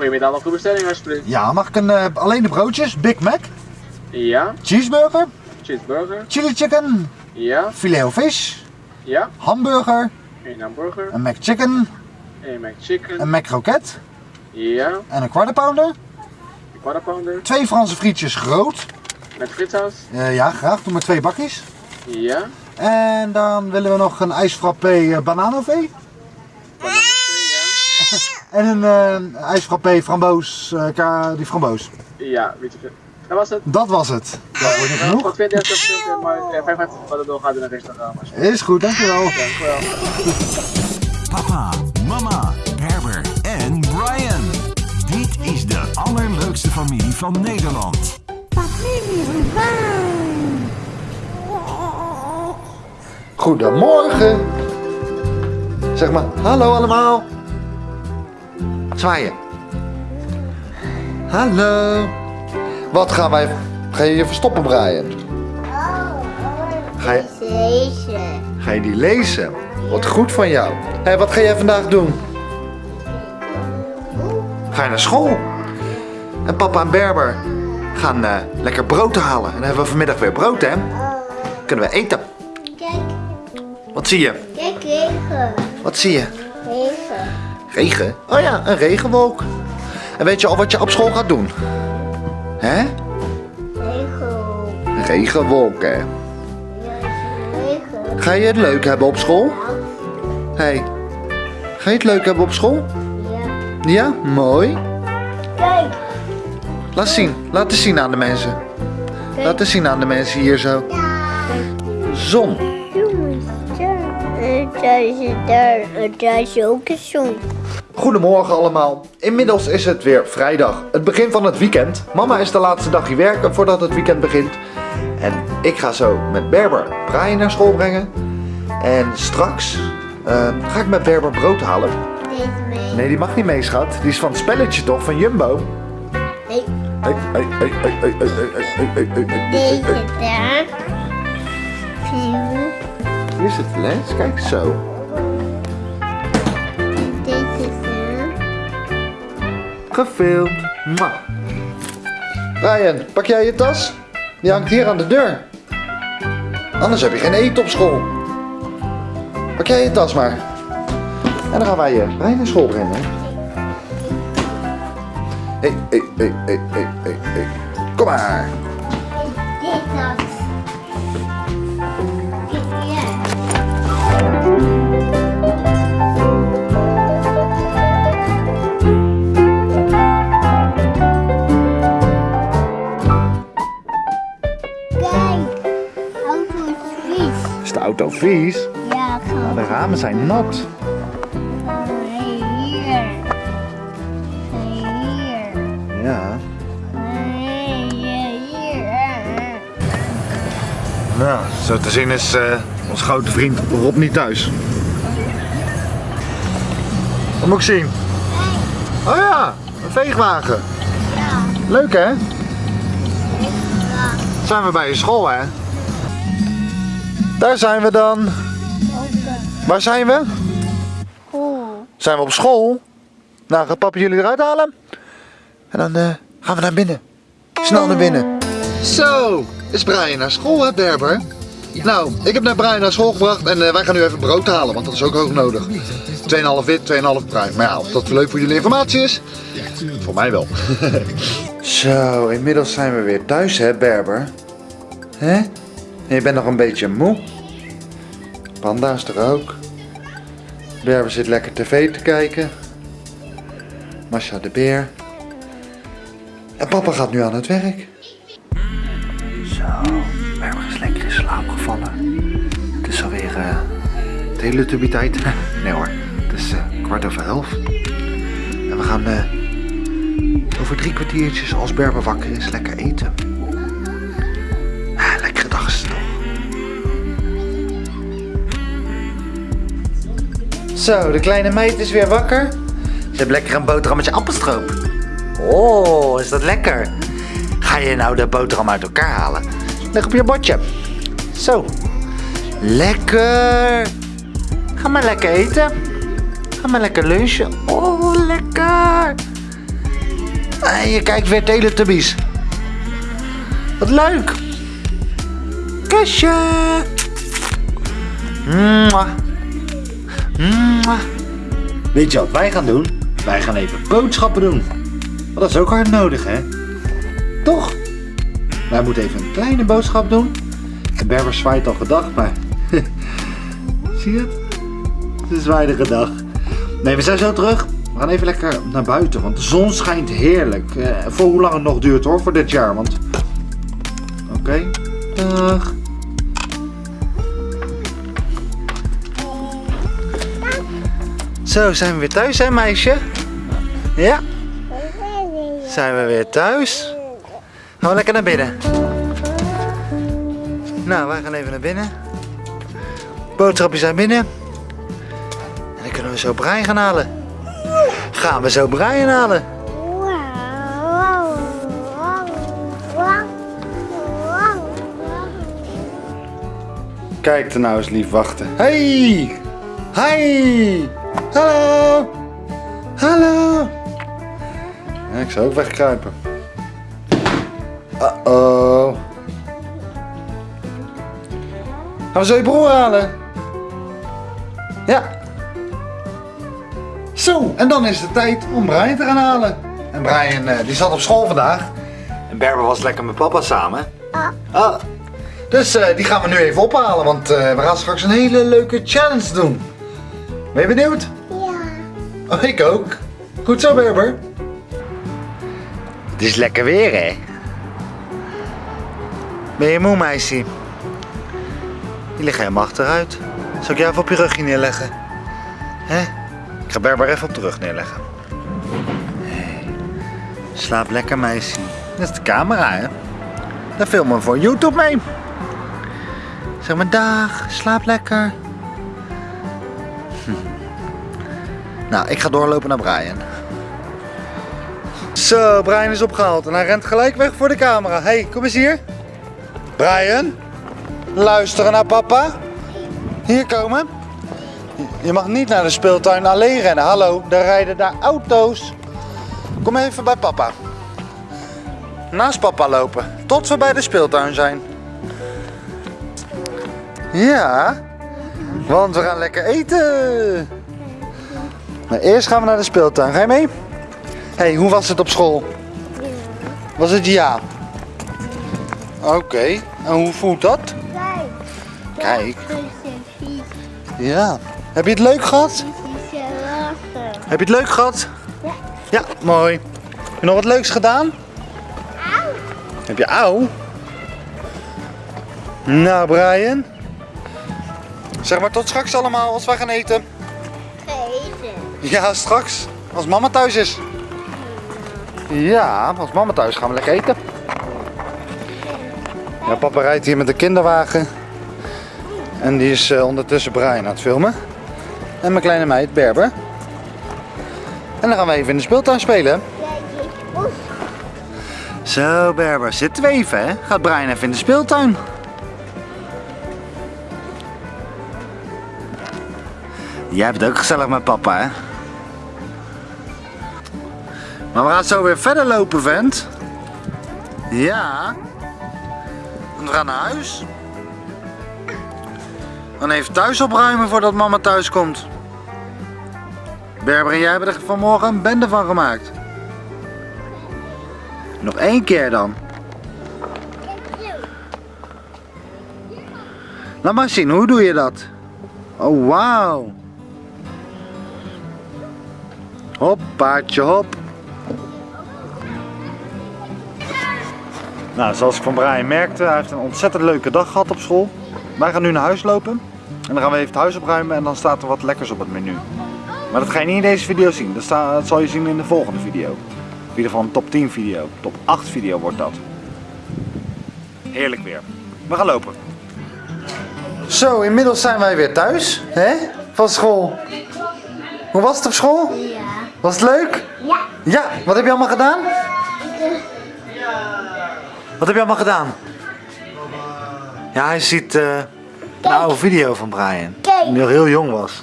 Goedemiddag, nog een bestelling alsjeblieft. Ja, mag ik een, eh, alleen de broodjes? Big Mac, Ja, cheeseburger, cheeseburger. chili chicken, Ja, filet of fish, ja. hamburger, Een hamburger. een McChicken, Een McChicken. een McCroket Ja, en een quarter pounder. een quarter pounder. Twee Franse frietjes groot. Met fritssaus. Eh, ja, graag. Doe maar twee bakjes. Ja. En dan willen we nog een ijsfrappé uh. En een eh ijsfrappé framboos, eh, ka- die framboos. Ja, weet je. Dat was het. Dat was het. Dat wordt niet Nog genoeg. 32 cent, maar ja, 55 wat het door gaat in een restaurant. Is goed, dankjewel. Dank u wel. Papa, mama, Herbert en Brian. Dit is de allerleukste familie van Nederland. Goedemorgen. Zeg maar, hallo allemaal. Zwaaien. Hallo. Wat gaan wij... Ga je je verstoppen, Brian? Ga je, Deze. ga je die lezen? Wat goed van jou. Hé, wat ga jij vandaag doen? Ga je naar school? En papa en Berber gaan eh, lekker brood halen. En dan hebben we vanmiddag weer brood, hè? Kunnen we eten. Kijk, Wat zie je? kijk, regen. Wat zie je? Regen. Oh ja, een regenwolk. En weet je al wat je op school gaat doen? Hè? Regen. Een regenwolk, hè? Ja, regen. Ga je het leuk hebben op school? Hé, hey, ga je het leuk hebben op school? Ja. Ja, mooi. Kijk. Laat zien, laat eens zien aan de mensen. Laat eens zien aan de mensen hier zo. Zon. Jongens. Daar is ook een zon. Goedemorgen allemaal. Inmiddels is het weer vrijdag, het begin van het weekend. Mama is de laatste dag hier werken voordat het weekend begint. En ik ga zo met Berber Brian naar school brengen. En straks ga ik met Berber brood halen. Mee. Nee, die mag niet mee, schat. Die is van het spelletje toch, van Jumbo? Nee. Deze daar. Hier zit het lens, kijk zo. Gefilmd. Mwah. Brian, pak jij je tas? Die hangt hier aan de deur. Anders heb je geen eten op school. Pak jij je tas maar. En dan gaan wij je Brian naar school brengen. Hé, hé, hé, hé, hé, hé, hé. Kom maar. Dit dat. Auto vies? Ja, gewoon. De ramen zijn nat. Hier. Hier. Ja. Nou, zo te zien is eh, onze grote vriend Rob niet thuis. Wat moet ik zien? Oh ja, een veegwagen. Ja. Leuk hè? Zijn we bij je school hè? Daar zijn we dan. Waar zijn we? Cool. Zijn we op school? Nou, gaat papa jullie eruit halen? En dan eh, gaan we naar binnen. Snel naar binnen. Zo, is Brian naar school hè, Berber? Nou, ik heb net Brian naar school gebracht en eh, wij gaan nu even brood halen, want dat is ook hoog nodig. 2,5 wit, 2,5 bruin. Maar ja, of dat leuk voor jullie informatie is? Voor mij wel. Zo, inmiddels zijn we weer thuis hè, Berber? Hè? En je bent nog een beetje moe. Panda is er ook. Berber zit lekker tv te kijken. Masha de beer. En papa gaat nu aan het werk. Zo, Berber is lekker in slaap gevallen. Het is alweer uh, tijd. nee hoor, het is eh, kwart over elf. En we gaan eh, over drie kwartiertjes als Berber wakker is lekker eten. Zo, de kleine meid is weer wakker. Ze heeft lekker een boterhammetje appelstroop. Oh, is dat lekker. Ga je nou de boterham uit elkaar halen? Leg op je bordje. Zo. Lekker. Ga maar lekker eten. Ga maar lekker lunchen. Oh, lekker. En je kijkt weer Teletubbies. Wat leuk. Kusje. Mwah. Weet je wat wij gaan doen? Wij gaan even boodschappen doen. Want dat is ook hard nodig, hè? Toch? Wij moeten even een kleine boodschap doen. En Berber zwaait al gedag, maar... Zie je het? Ze zwaaide gedag. Nee, we zijn zo terug. We gaan even lekker naar buiten, want de zon schijnt heerlijk. Eh, voor hoe lang het nog duurt hoor, voor dit jaar. Want... Oké, dag. Zo, zijn we weer thuis hè meisje? Ja, zijn we weer thuis. Gaan we lekker naar binnen. Nou, wij gaan even naar binnen. Boodschapjes zijn binnen. En dan kunnen we zo Brian gaan halen. Gaan we zo Brian halen? Kijk er nou eens lief wachten. Hey! Hi! Hallo! Hallo! Ja, ik zou ook wegkruipen. Uh-oh. Gaan we zo je broer halen? Ja. Zo, en dan is het tijd om Brian te gaan halen. En Brian eh, die zat op school vandaag. En Berber was lekker met papa samen. Ah. Dus eh, die gaan we nu even ophalen, want eh, we gaan straks een hele leuke challenge doen. Ben je benieuwd? Ja. Oh, ik ook. Goed zo, Berber. Het is lekker weer, hè? Ben je moe, meisje? Je ligt helemaal achteruit. Zal ik jou even op je rugje neerleggen? Hè? Ik ga Berber even op de rug neerleggen. Hey. Slaap lekker, meisje. Dat is de camera, hè? Daar filmen we voor YouTube mee. Zeg maar dag, slaap lekker. Nou, ik ga doorlopen naar Brian. Zo, Brian is opgehaald en hij rent gelijk weg voor de camera. hey, kom eens hier. Brian, luisteren naar papa. Hier komen. Je mag niet naar de speeltuin alleen rennen. Hallo, daar rijden daar auto's. Kom even bij papa. Naast papa lopen, tot we bij de speeltuin zijn. Ja, want we gaan lekker eten. Maar eerst gaan we naar de speeltuin. Ga je mee? hey, hoe was het op school? Was het ja? Oké, en hoe voelt dat? Kijk. Ja. Heb je het leuk gehad? Heb je het leuk gehad? Ja. Ja, mooi. Heb je nog wat leuks gedaan? Heb je auw? Nou, Brian. Zeg maar tot straks allemaal als wij gaan eten. Ja, straks. Als mama thuis is. Ja, als mama thuis gaan we lekker eten. Ja, papa rijdt hier met de kinderwagen. En die is eh, ondertussen Brian aan het filmen. En mijn kleine meid Berber. En dan gaan we even in de speeltuin spelen. Zo Berber, zitten we even hè? Gaat Brian even in de speeltuin. Jij hebt het ook gezellig met papa hè? Maar we gaan zo weer verder lopen vent. Ja. Want we gaan naar huis. Dan even thuis opruimen voordat mama thuis komt. Berber en jij hebben er vanmorgen een bende van gemaakt. Nog één keer dan. Laat maar zien, hoe doe je dat? Oh, wauw. Hop, paardje, hop. Nou, zoals ik van Brian merkte, hij heeft een ontzettend leuke dag gehad op school. Wij gaan nu naar huis lopen. En dan gaan we even het huis opruimen en dan staat er wat lekkers op het menu. Maar dat ga je niet in deze video zien. Dat, sta- dat zal je zien in de volgende video. In ieder geval een top 10 video. Top 8 video wordt dat. Heerlijk weer. We gaan lopen. Zo, inmiddels zijn wij weer thuis. Hè? Van school. Hoe was het op school? Ja. Was het leuk? Ja. Ja, wat heb je allemaal gedaan? Wat heb je allemaal gedaan? Ja, hij ziet eh, een oude video van Brian. Kijk. Die nog heel jong was.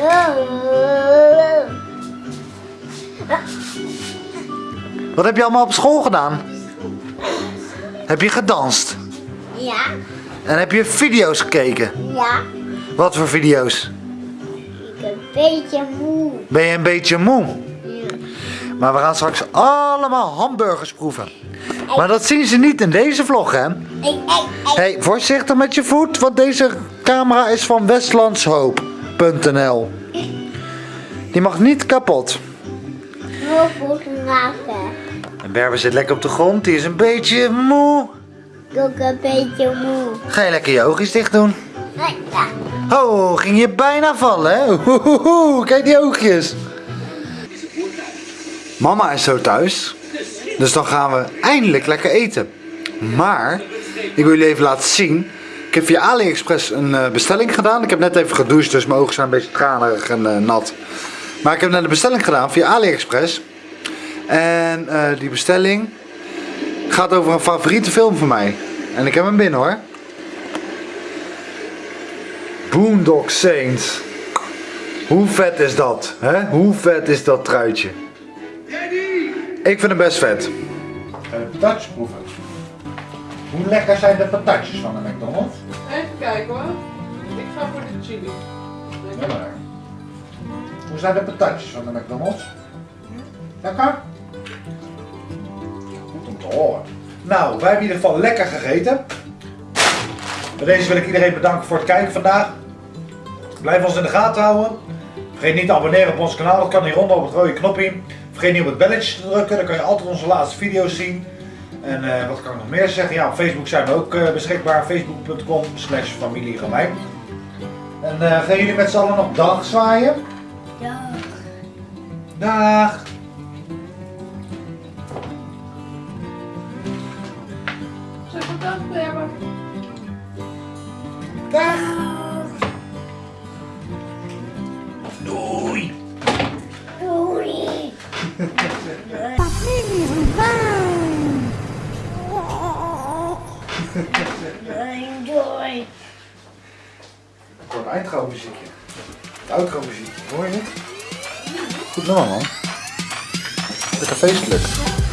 Wat heb je allemaal op school gedaan? Heb je gedanst? Ja. En heb je video's gekeken? Ja. Wat voor video's? Ik ben een beetje moe. Ben je een beetje moe? Ja. Maar we gaan straks allemaal hamburgers proeven. Maar dat zien ze niet in deze vlog, hè? Hey, voorzichtig met je voet, want deze camera is van westlandshoop.nl. Die mag niet kapot. En Berber zit lekker op de grond, die is een beetje moe. Ik ook een beetje moe. Ga je lekker je oogjes dicht doen? Nee, ja. Oh, ging je bijna vallen, hè? Oeh, kijk die oogjes. Mama is zo thuis. Dus dan gaan we eindelijk lekker eten. Maar, ik wil jullie even laten zien. Ik heb via AliExpress een eh, bestelling gedaan. Ik heb net even gedoucht, dus mijn ogen zijn een beetje tranerig en eh, nat. Maar ik heb net een bestelling gedaan via AliExpress. En eh, die bestelling gaat over een favoriete film van mij. En ik heb hem binnen hoor. Boondock Saints. Hoe vet is dat? Hoe vet is dat truitje? Ik vind hem best vet. De patatjes proeven. Hoe lekker zijn de patatjes van de McDonald's? Even kijken hoor. Ik ga voor de chili. Ja, maar. Hoe zijn de patatjes van de McDonald's? Lekker? Goed om te horen. Nou, wij hebben in ieder geval lekker gegeten. Bij deze wil ik iedereen bedanken voor het kijken vandaag. Blijf ons in de gaten houden. Vergeet niet te abonneren op ons kanaal. Dat kan hieronder op het rode knopje. Vergeet niet op het belletje te drukken. Dan kan je altijd onze laatste video's zien. En eh, wat kan ik nog meer zeggen? Ja, op Facebook zijn we ook eh, beschikbaar. Facebook.com slash familie. En eh, gaan jullie met z'n allen nog dag zwaaien? Ja. Dag! Een eindtrouw muziekje. Het outro muziekje, hoor je het? Goed nummer man. Lekker feestelijk.